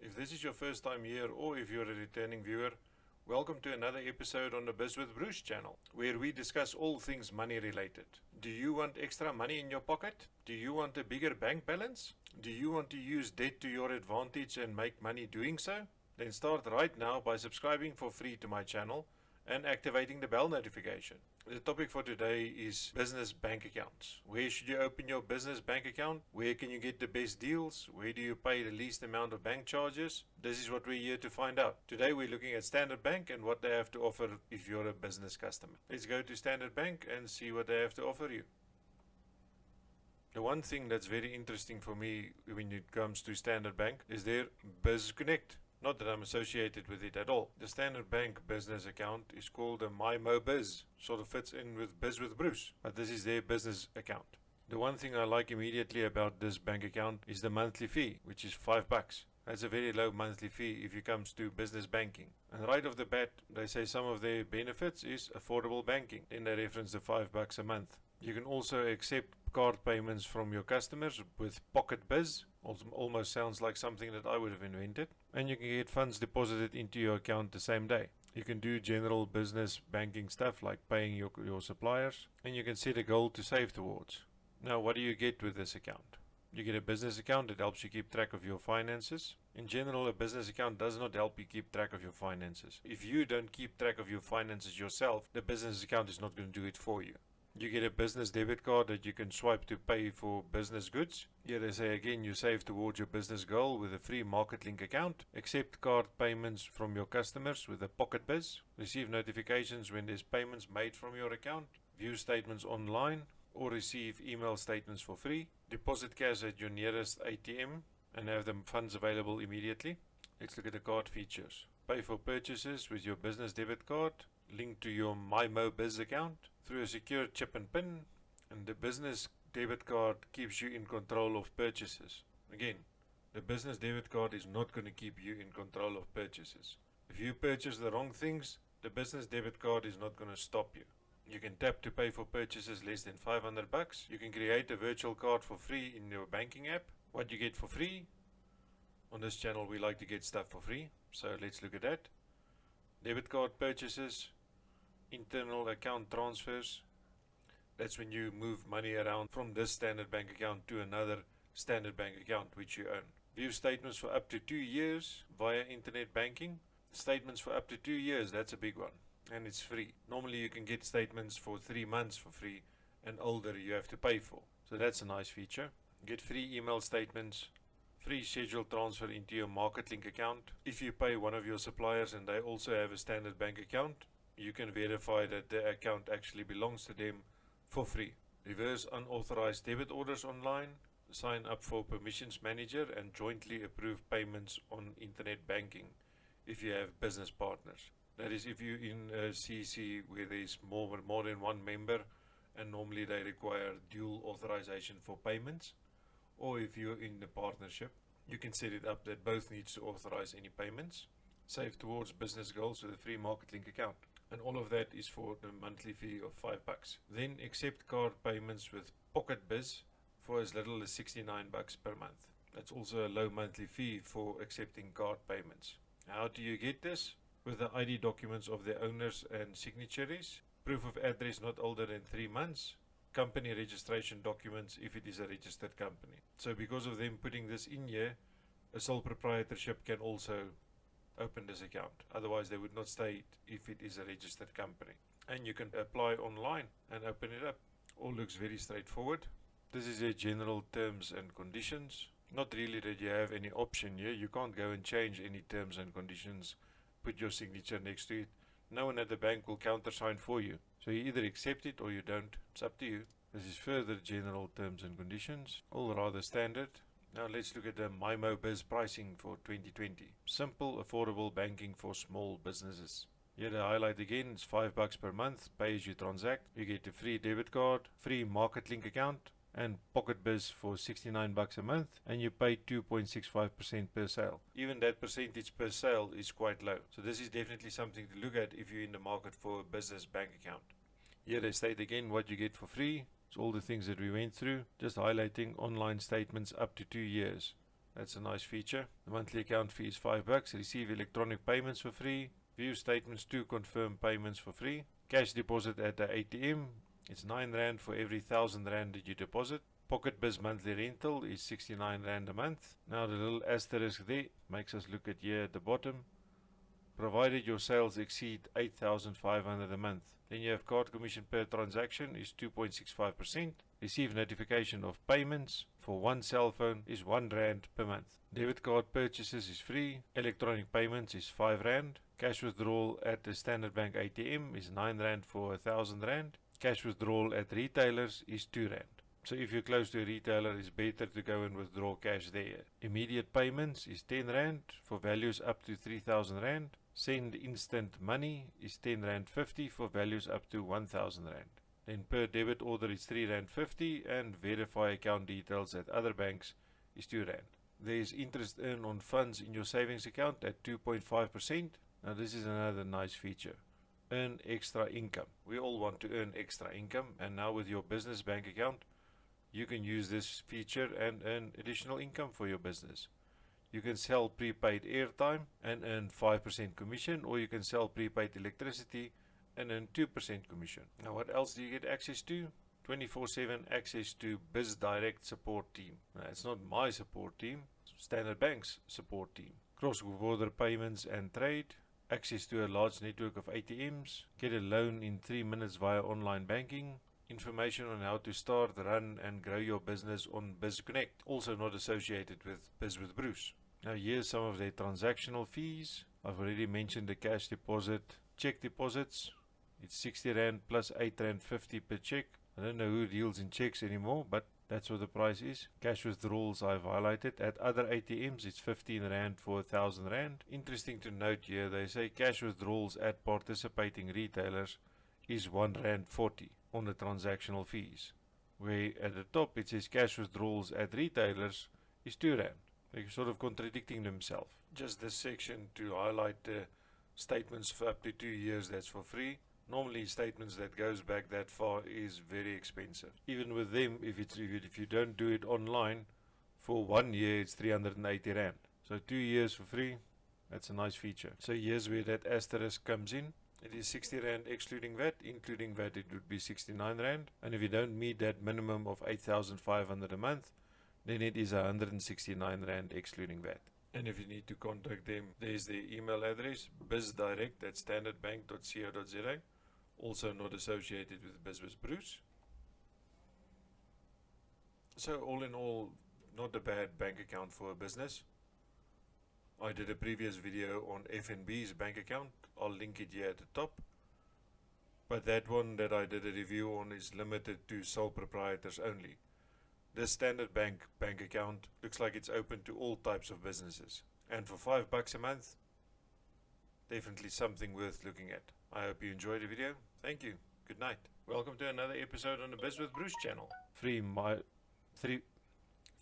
If this is your first time here or if you're a returning viewer, welcome to another episode on the Biz with Bruce channel, where we discuss all things money related. Do you want extra money in your pocket? Do you want a bigger bank balance? Do you want to use debt to your advantage and make money doing so? Then start right now by subscribing for free to my channel and activating the bell notification. The topic for today is business bank accounts. Where should you open your business bank account? Where can you get the best deals? Where do you pay the least amount of bank charges? This is what we're here to find out. Today we're looking at Standard Bank and what they have to offer if you're a business customer. Let's go to Standard Bank and see what they have to offer you. The one thing that's very interesting for me when it comes to Standard Bank is their Biz Connect. Not that I'm associated with it at all. The Standard Bank business account is called a MyMoBiz. Sort of fits in with Biz with Bruce, but this is their business account. The one thing I like immediately about this bank account is the monthly fee, which is five bucks. That's a very low monthly fee if it comes to business banking. And right off the bat, they say some of their benefits is affordable banking. Then they reference the five bucks a month. You can also accept card payments from your customers with Pocket Biz. Almost sounds like something that I would have invented. And you can get funds deposited into your account the same day. You can do general business banking stuff like paying your, your suppliers. And you can set a goal to save towards. Now, what do you get with this account? You get a business account that helps you keep track of your finances. In general, a business account does not help you keep track of your finances. If you don't keep track of your finances yourself, the business account is not going to do it for you. You get a business debit card that you can swipe to pay for business goods. Here they say again you save towards your business goal with a free MarketLink account. Accept card payments from your customers with a Pocket Biz. Receive notifications when there's payments made from your account. View statements online or receive email statements for free. Deposit cash at your nearest ATM and have the funds available immediately. Let's look at the card features. Pay for purchases with your business debit card linked to your MyMoBiz account through a secure chip and pin and the business debit card keeps you in control of purchases. Again, the business debit card is not going to keep you in control of purchases. If you purchase the wrong things, the business debit card is not going to stop you. You can tap to pay for purchases less than 500 bucks. You can create a virtual card for free in your banking app. What you get for free? On this channel we like to get stuff for free. So let's look at that. Debit card purchases, internal account transfers. That's when you move money around from this standard bank account to another standard bank account which you own. View statements for up to two years via internet banking. Statements for up to two years, that's a big one. And it's free. Normally you can get statements for three months for free and older you have to pay for. So that's a nice feature. Get free email statements, free scheduled transfer into your MarketLink account. If you pay one of your suppliers and they also have a standard bank account, you can verify that the account actually belongs to them for free. Reverse unauthorized debit orders online, sign up for permissions manager and jointly approve payments on internet banking if you have business partners. That is if you're in a CC where there's more, more than one member and normally they require dual authorization for payments or if you're in a partnership you can set it up that both needs to authorize any payments. Save towards business goals with a free MarketLink account and all of that is for the monthly fee of 5 bucks. Then accept card payments with Pocket Biz for as little as 69 bucks per month. That's also a low monthly fee for accepting card payments. How do you get this? With the ID documents of the owners and signatories, proof of address not older than 3 months, company registration documents if it is a registered company. So because of them putting this in here, a sole proprietorship can also open this account. Otherwise they would not state if it is a registered company. And you can apply online and open it up. All looks very straightforward. This is a general terms and conditions. Not really that you have any option here. You can't go and change any terms and conditions. Put your signature next to it. No one at the bank will countersign for you. So you either accept it or you don't. It's up to you. This is further general terms and conditions. All rather standard. Now let's look at the MyMoBiz pricing for 2020. Simple, affordable banking for small businesses. Here the highlight again it's 5 bucks per month, pay as you transact. You get a free debit card, free MarketLink account, and Pocket Biz for 69 bucks a month and you pay 2.65% per sale. Even that percentage per sale is quite low. So this is definitely something to look at if you're in the market for a business bank account. Here they state again what you get for free. It's all the things that we went through, just highlighting online statements up to two years. That's a nice feature. The monthly account fee is 5 bucks. Receive electronic payments for free. View statements to confirm payments for free. Cash deposit at the ATM. It's 9 Rand for every 1000 Rand that you deposit. Pocket Biz monthly rental is 69 Rand a month. Now the little asterisk there makes us look at here at the bottom. Provided your sales exceed 8500 a month. Then you have card commission per transaction is 2.65%. Receive notification of payments for one cell phone is 1 Rand per month. Debit card purchases is free. Electronic payments is 5 Rand. Cash withdrawal at the Standard Bank ATM is 9 Rand for 1000 Rand. Cash withdrawal at retailers is 2 Rand. So if you're close to a retailer, it's better to go and withdraw cash there. Immediate payments is 10 Rand for values up to 3000 Rand. Send instant money is 10 Rand 50 for values up to 1000 Rand. Then per debit order is 3 Rand 50 and verify account details at other banks is 2 Rand. There is interest earned on funds in your savings account at 2.5%. Now this is another nice feature. Earn extra income. We all want to earn extra income and now with your business bank account you can use this feature and earn additional income for your business. You can sell prepaid airtime and earn 5% commission or you can sell prepaid electricity and earn 2% commission. Now what else do you get access to? 24-7 access to BizDirect support team. Now, it's not my support team, Standard Bank's support team. Cross-border payments and trade, access to a large network of ATMs, get a loan in 3 minutes via online banking, information on how to start, run and grow your business on BizConnect, also not associated with Biz with Bruce. Now here's some of their transactional fees. I've already mentioned the cash deposit, check deposits. It's 60 Rand plus 8 Rand 50 per check. I don't know who deals in checks anymore, but that's what the price is. Cash withdrawals I've highlighted. At other ATMs it's 15 Rand for 1000 Rand. Interesting to note here, they say cash withdrawals at participating retailers is 1 Rand 40 on the transactional fees. Where at the top it says cash withdrawals at retailers is 2 Rand. They're sort of contradicting themselves. Just this section to highlight the statements for up to 2 years that's for free. Normally statements that goes back that far is very expensive. Even with them, if, it's, if you don't do it online, for one year it's 380 Rand. So 2 years for free, that's a nice feature. So here's where that asterisk comes in. It is 60 Rand excluding VAT, including VAT it would be 69 Rand. And if you don't meet that minimum of 8,500 a month, then it is 169 Rand excluding VAT. And if you need to contact them, there's their email address, bizdirect at standardbank.co.za, also not associated with Biz with Bruce. So all in all, not a bad bank account for a business. I did a previous video on FNB's bank account. I'll link it here at the top. But that one that I did a review on is limited to sole proprietors only. This standard bank bank account looks like it's open to all types of businesses. And for 5 bucks a month, definitely something worth looking at. I hope you enjoyed the video. Thank you. Good night. Welcome to another episode on the Biz with Bruce channel. Three, my, three,